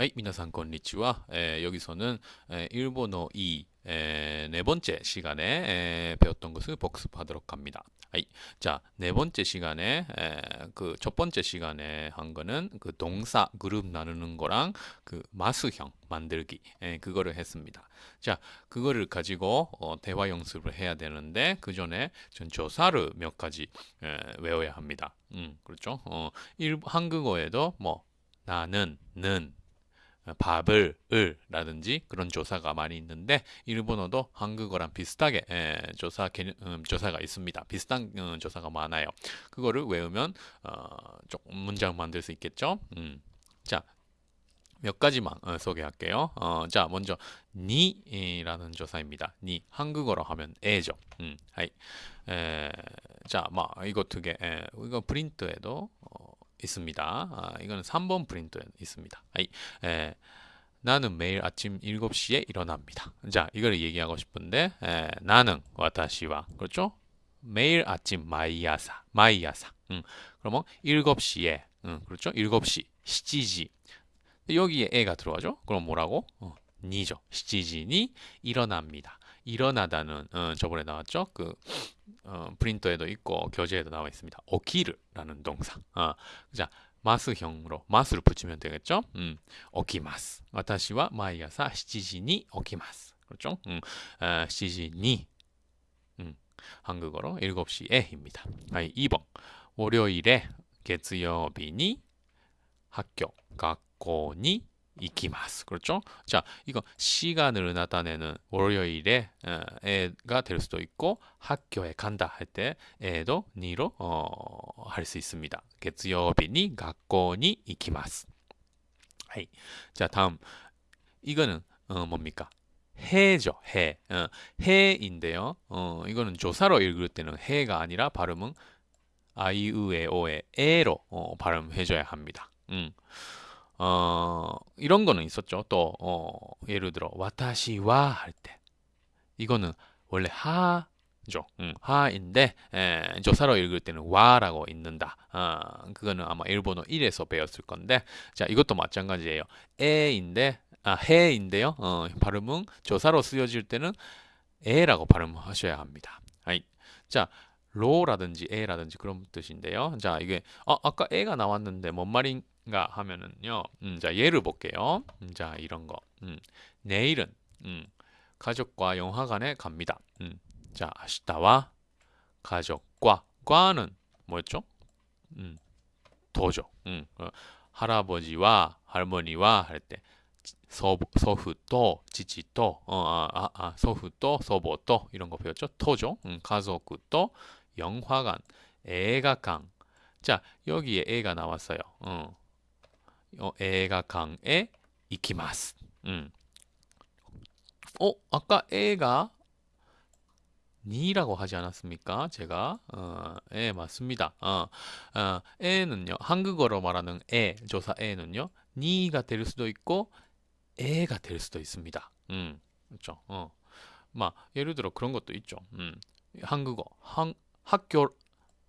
はい、皆さんこんにちは。えー 여기서는 에, 일본어 2 에, 네 번째 시간에 에, 배웠던 것을 복습하도록 합니다. 아이, 자, 네 번째 시간에 그 첫 번째 시간에 한 거는 그 동사 그룹 나누는 거랑 그 마수형 만들기 에, 그거를 했습니다. 자, 그거를 가지고 어, 대화 연습을 해야 되는데 그 전에 전 조사를 몇 가지 에, 외워야 합니다. 음, 그렇죠? 어, 일, 한국어에도 뭐 나는 는 밥을 을 라든지 그런 조사가 많이 있는데 일본어도 한국어랑 비슷하게 에, 조사 개념, 음, 조사가 있습니다. 비슷한 음, 조사가 많아요. 그거를 외우면 어, 조금 문장 만들 수 있겠죠. 음. 자, 몇 가지만 어, 소개할게요. 어, 자, 먼저 니라는 조사입니다. 니 한국어로 하면 에죠. 음, 자, 막 이거 두 개. 에, 이거 프린트에도 어, 있습니다. 아, 이거는 3번 프린트에 있습니다. はい, 에, 나는 매일 아침 7시에 일어납니다. 자, 이걸 얘기하고 싶은데 에, 나는 私は 그렇죠? 매일 아침 毎朝 毎朝. 음, 그러면 7시에 음, 그렇죠? 7시 七時 여기에 에가 들어가죠? 그럼 뭐라고? 어, に죠. 七時に 일어납니다. 일어나다는 어, 저번에 나왔죠? 그 어, 프린터에도 있고 교재에도 나와 있습니다. 오키르라는 동사. 어, 자, 마스형으로 마스를 붙이면 되겠죠? 음, 오키마스. 私は 마이아사 7時に 오키마스. 그렇죠? 음, 어, 7時に 음, 한국어로 7시에입니다. 아이, 2번. 월요일에 月曜日に 학교, 学校に 이키마스. 그렇죠? 자, 이거 시간을 나타내는 월요일에 어, 에가 될 수도 있고 학교에 간다 할 때 에도 니로 어, 할 수 있습니다. 月曜日に 学校に 이키마스. 하이. 자, 다음 이거는 어, 뭡니까? 해죠, 해. 어, 해인데요. 어, 이거는 조사로 읽을 때는 해가 아니라 발음은 아이으에오의 에로 어, 발음해줘야 합니다. 음. 어, 이런 거는 있었죠. 또, 어, 예를 들어, 私は 할 때. 이거는 원래 は죠. 음, は인데, 에, 조사로 읽을 때는 わ라고 읽는다. 아, 그거는 아마 일본어 1에서 배웠을 건데, 자, 이것도 마찬가지예요. え인데, 아, へ인데요. 어, 발음은 조사로 쓰여질 때는 え라고 발음하셔야 합니다. はい. 자, 로라든지 에라든지 그런 뜻인데요. 자, 이게, 어, 아까 에가 나왔는데 뭔 말인 가 하면은요. 음, 자 예를 볼게요. 음, 자 이런 거. 음, 내일은 음, 가족과 영화관에 갑니다. 음, 자 아시다와 가족과 과는 뭐였죠? 음, 도죠. 음, 어, 할아버지와 할머니와 할 때 서부, 서후또 지지또 어, 아, 아, 아, 서후또 서보또 이런 거 배웠죠? 토죠. 음, 가족또 영화관 애가강 자 여기에 애가 나왔어요. 어. 어, 애가 강에 이키마스. 음. 어, 아까 애가 니라고 하지 않았습니까? 제가 어, 예, 맞습니다. 어, 어, 애는요. 한국어로 말하는 애, 조사 애는요. 니가 될 수도 있고 애가 될 수도 있습니다. 음. 그렇죠. 어. 막 예를 들어 그런 것도 있죠. 음. 한국어 한, 학교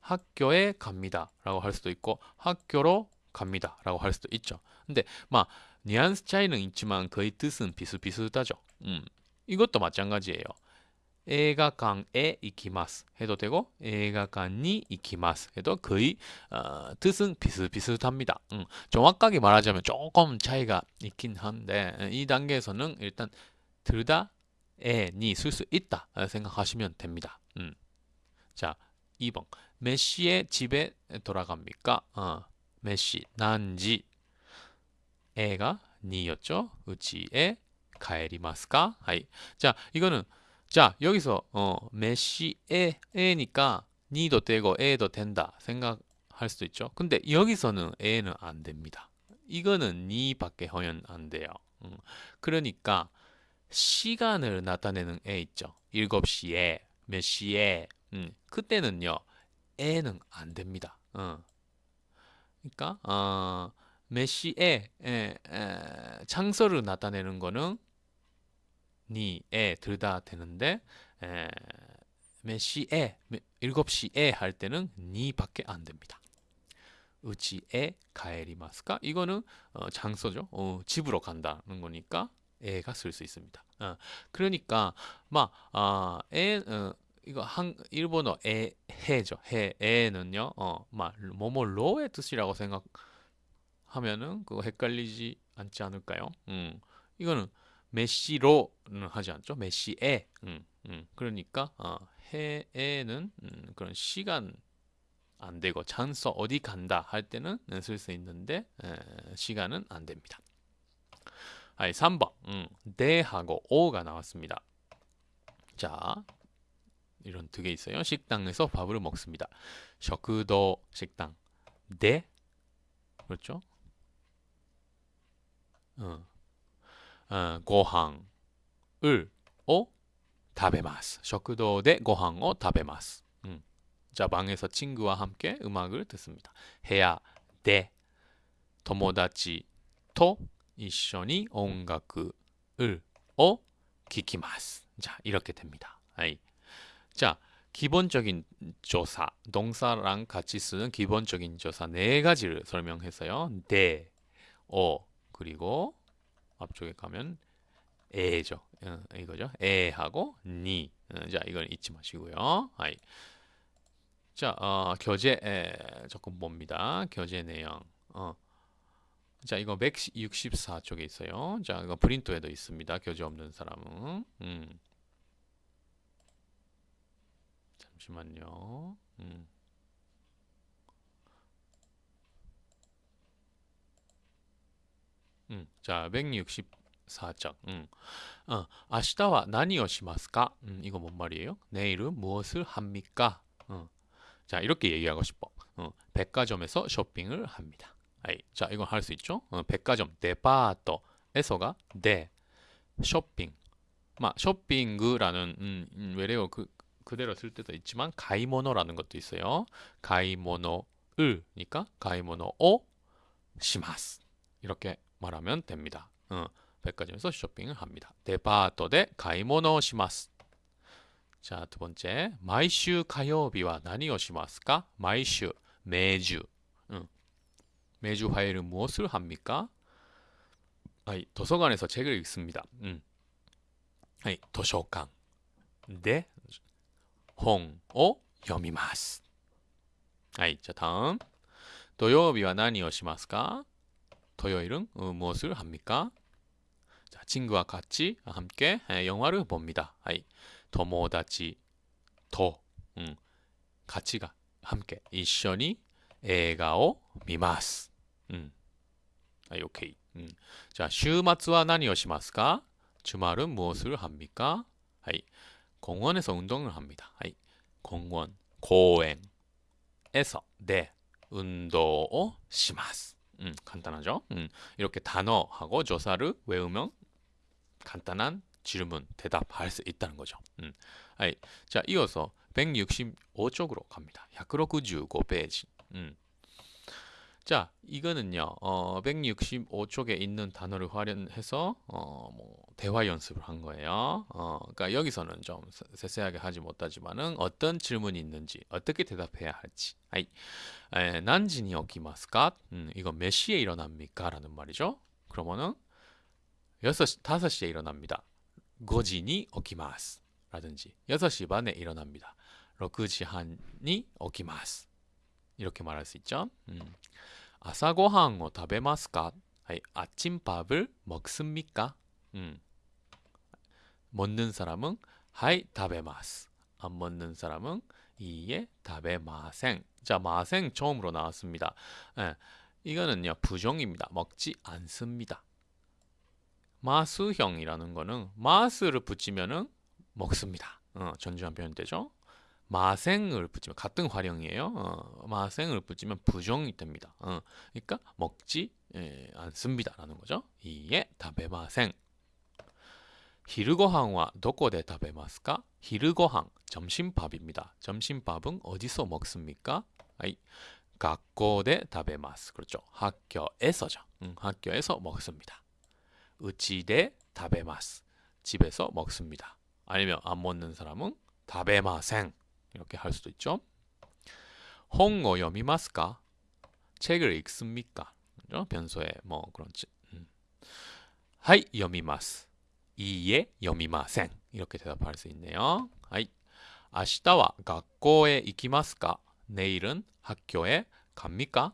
학교에 갑니다라고 할 수도 있고 학교로 갑니다. 라고 할 수도 있죠. 근데 막 뉘앙스 차이는 있지만 거의 뜻은 비슷비슷하죠. 음, 이것도 마찬가지예요.映画館에 이키마스 해도 되고映画館に 이키마스 해도 거의 어, 뜻은 비슷비슷합니다. 음, 정확하게 말하자면 조금 차이가 있긴 한데 이 단계에서는 일단 들다 에니 쓸 수 있다 생각하시면 됩니다. 음. 자, 2번 몇 시에 집에 돌아갑니까? 어, 몇 시, 何時 에가 に였죠. うちへ帰りますか? はい. 자, 이거는 자, 여기서 어, 몇 시에 에니까 に도 되고 へ도 된다 생각할 수도 있죠. 근데 여기서는 へ는 안 됩니다. 이거는 니밖에 허연 안 돼요. 음, 그러니까 시간을 나타내는 에 있죠. 7시에 몇 시에 음, 그때는요. 에는 안 됩니다. 어. 그러니까 어, 메시에 에, 에, 창설을 나타내는 거는 니에 들다 되는데 에, 메시에 7시에 할 때는 니밖에 안 됩니다. 우치에 가에리마스까? 이거는 어, 장소죠. 어, 집으로 간다는 거니까 에가 쓸 수 있습니다. 어, 그러니까 막 아, 에 어, 이거 한 일본어 에 해죠. 해 에는요. 어, 막 뭐뭐 로의 뜻이라고 생각하면은 그거 헷갈리지 않지 않을까요? 음. 이거는 메시로는 하지 않죠. 메시에. 음, 음. 그러니까 어, 해에는 음, 그런 시간 안 되고 장소 어디 간다 할 때는 쓸 수 있는데 에, 시간은 안 됩니다. 아 3번 음, 대하고 오가 나왔습니다. 자 이런 두 개 있어요. 식당에서 밥을 먹습니다. 셔크더 식당. 네. 그렇죠? 어. 어, 고항을 어 다베마스. 셔크더 대 고항 어 다베마스. 음. 자, 방에서 친구와 함께 음악을 듣습니다. 해야 대 토모다치 토 이쇼니 온가쿠을 어 기키마스. 자, 이렇게 됩니다. 아이. 자, 기본적인 조사, 동사랑 같이 쓰는 기본적인 조사 네 가지를 설명했어요. 대, 어, 그리고 앞쪽에 가면 에죠. 어, 이거죠. 에하고 니. 어, 자, 이건 잊지 마시고요. 아이. 자, 어, 교재 에, 조금 봅니다. 교재 내용. 어. 자, 이거 164쪽에 있어요. 자, 이거 프린트에도 있습니다. 교재 없는 사람은. 음. 잠시만요. 음. 음. 자, 164쪽. 음. 어, 아시다와 나니오시마스까? 음, 이거 뭔 말이에요? 내일은 무엇을 합니까? 어. 자, 이렇게 얘기하고 싶어. 어, 백화점에서 쇼핑을 합니다. 아이, 자, 이건 할 수 있죠? 어, 백화점, 데파토에서가 데, 쇼핑. 마, 쇼핑그라는 음, 음, 외래어 그, 그대로 쓸 때도 있지만 가이모노라는 것도 있어요. 가이모노을니까 가이모노 오 시마스. 이렇게 말하면 됩니다. 어, 백화점에서 쇼핑을 합니다. 데파토 데 가이모노 시마스. 자, 두 번째. 마이슈 가요비와 나니오 시마스까? 마이슈 매주. 응. 매주 화요일은 무엇을 합니까? 아이, 도서관에서 책을 읽습니다. 음. 아이, 도서관. 네. 홍を 読みます. 아이, 자, 다음. 토요일과 나니오 시마스까? 토요일은 어, 무엇을 합니까? 자, 친구와 같이 함께 영화를 봅니다. 아이, 토모다치 도 음, 같이가 함께 一緒に 映画を 미마스. 음. 아, 오케이. 음. 자, 週末は何をしますか? 주말은 무엇을 합니까? 하이. 공원에서 운동을 합니다. 하이. 공원, 공원에서 네, 운동을 します. 음, 간단하죠? 음, 이렇게 단어하고 조사를 외우면 간단한 질문, 대답할 수 있다는 거죠. 음. 아이, 자, 이어서 165쪽으로 갑니다. 165페이지. 음. 자, 이거는요, 어, 165쪽에 있는 단어를 활용해서, 어, 뭐, 대화 연습을 한 거예요. 어, 그러니까 여기서는 좀 세세하게 하지 못하지만은 어떤 질문이 있는지, 어떻게 대답해야 할지. 아이, 에, 난지니 오키마스까? 음, 이거 몇 시에 일어납니까? 라는 말이죠. 그러면은, 6시, 5시에 일어납니다. 5시니 오키마스. 라든지, 6시 반에 일어납니다. 6시 한이 오키마스. 이렇게 말할 수 있죠. 음. 아사고항을 食べますか? 아침밥을 먹습니까? 음. 먹는 사람은 하이 食べます. 안 먹는 사람은 이에 食べません. 자, 마생 처음으로 나왔습니다. 예, 이거는요 부정입니다. 먹지 않습니다. 마스형이라는 거는 마스를 붙이면은 먹습니다. 어, 전주한 표현 되죠. 마생을 붙이면 같은 활용이에요. 어, 마생을 붙이면 부정이 됩니다. 어, 그러니까 먹지 예, 않습니다라는 거죠. 이에 다베마생. 히르고항와 도코데 다베마스까? 히르고항 점심밥입니다. 점심밥은 어디서 먹습니까? 아이 학교에 다베마스. 그렇죠. 학교에서죠. 응, 학교에서 먹습니다. 우치데 다베마스. 집에서 먹습니다. 아니면 안 먹는 사람은 다베마생. 이렇게 할 수도 있죠. 홍어 여미마스까? 책을 읽습니까? 그죠? 변소에 뭐 그런 지- 음. 하이 여미마스. 이에 여미마센. 이렇게 대답할 수 있네요. 하이. 아시다와 학교에 이키마스까? 내일은 학교에 갑니까?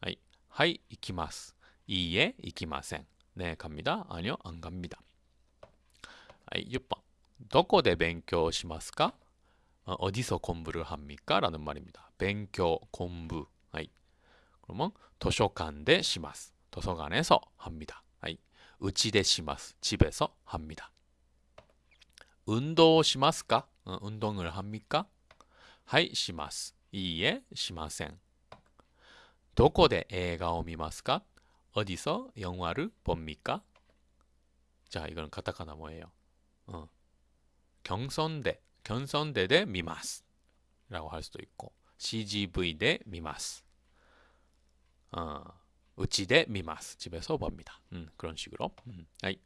하이. 하이 이키마스. 이에 이키마센. 네, 갑니다. 아니요, 안 갑니다. 하이, 6번. どこで勉強しますか? 어, 어디서 공부를 합니까? 라는 말입니다. 勉強, 공부. 하이. 그러면 도서관대 시마스. 도서관에서 합니다. 하이. 우치대 시마스. 집에서 합니다. 운동 시마스까? 어, 운동을 합니까? 하이 시마스. 이에 시마센. どこで映画を見ますか? 어디서 영화를 봅니까? 자, 이거는 카타카나 뭐예요? 어. 경선대, 경선대 대 미마스 라고 할 수도 있고 CGV 대 미마스 어, 우치 대 미마스 집에서 봅니다. 음, 그런 식으로 음. 아이,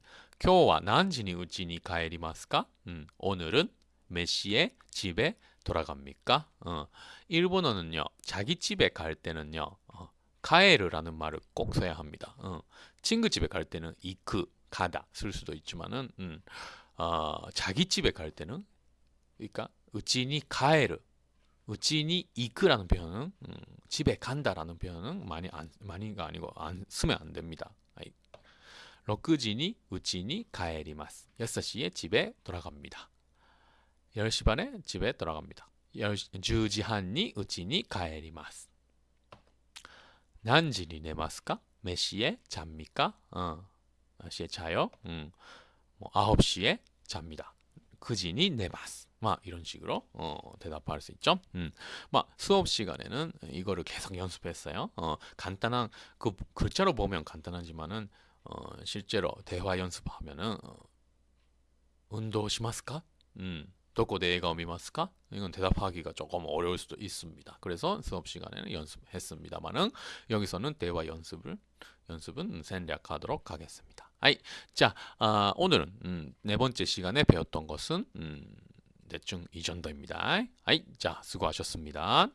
今日は何時に家に帰りますか? 음, 오늘은 몇 시에 집에 돌아갑니까? 어, 일본어는요 자기 집에 갈 때는요 어, 가에르라는 말을 꼭 써야 합니다. 어, 친구 집에 갈 때는 이크 가다 쓸 수도 있지만은 음, 어, 자기 집에 갈 때는 그러니까 우치니 가에르 우치니 이크라는 표현은 음, 집에 간다라는 표현은 많이 안 많이가 아니고 안 쓰면 안 됩니다. 아이. 6시니 우치니 가에리마스. 6시에 집에 돌아갑니다. 10시 반에 집에 돌아갑니다. 10시 한니 우치니 가에리마스. 何時に寝ますか? 몇 시에 잡니까? 어. 몇 시에 자요? 음. 뭐 9시에 잡니다. 9시니 내마스. 막 이런 식으로 어, 대답할 수 있죠. 음. 막 수업 시간에는 이거를 계속 연습했어요. 어, 간단한 그 글자로 보면 간단하지만은 어, 실제로 대화 연습하면은 어, 운동 시마스까? 음. どこで映画を見ますか? 이건 대답하기가 조금 어려울 수도 있습니다. 그래서 수업 시간에는 연습했습니다만은 여기서는 대화 연습을 연습은 생략하도록 하겠습니다. 아이, 자, 아, 오늘은 음, 네 번째 시간에 배웠던 것은 음, 대충 이 정도입니다. 아이, 자, 수고하셨습니다.